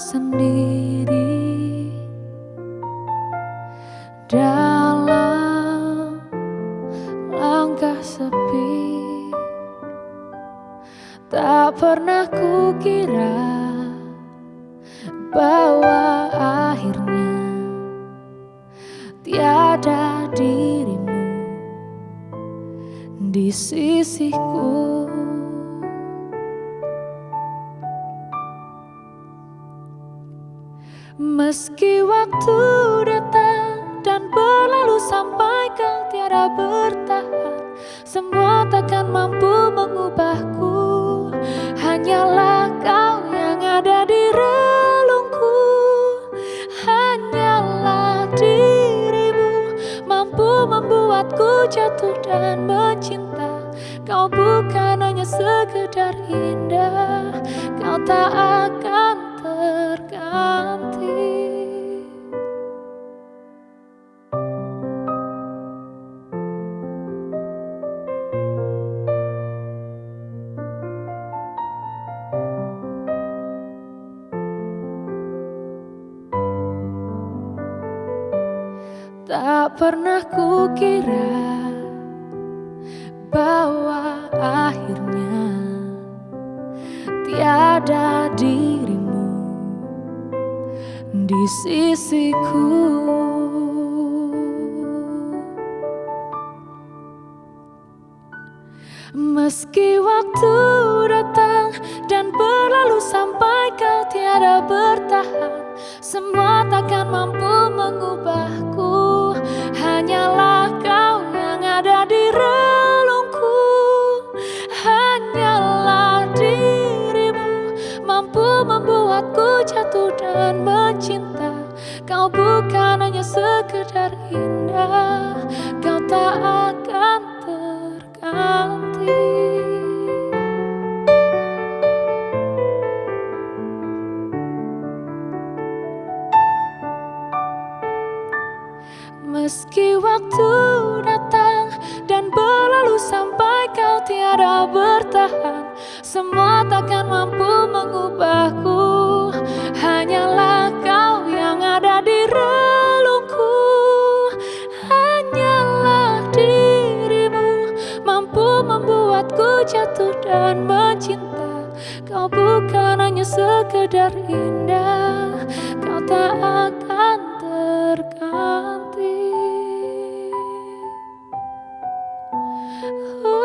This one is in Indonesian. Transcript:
sendiri dalam langkah sepi. Tak pernah kukira bahwa akhirnya tiada dirimu di sisiku Meski waktu datang dan berlalu sampai kau tiada bertahan Semua takkan mampu mengubahku. Hanyalah kau yang ada di relungku. Hanyalah dirimu mampu membuatku jatuh dan mencinta. Kau bukan hanya sekedar indah Kau tak akan Tak pernah kukira bahwa akhirnya tiada dirimu di sisiku. Meski waktu datang dan berlalu sampai kau tiada bertahan Semua takkan mampu mengubahku jatuh dan mencinta. Kau bukan hanya sekedar indah Kau tak akan terganti. Meski waktu datang dan berlalu sampai kau tiada bertahan. Semua takkan mampu mengubahku. Hanyalah kau yang ada di relungku. Hanyalah dirimu mampu membuatku jatuh dan mencinta. Kau bukan hanya sekedar indah Kau tak akan Oh.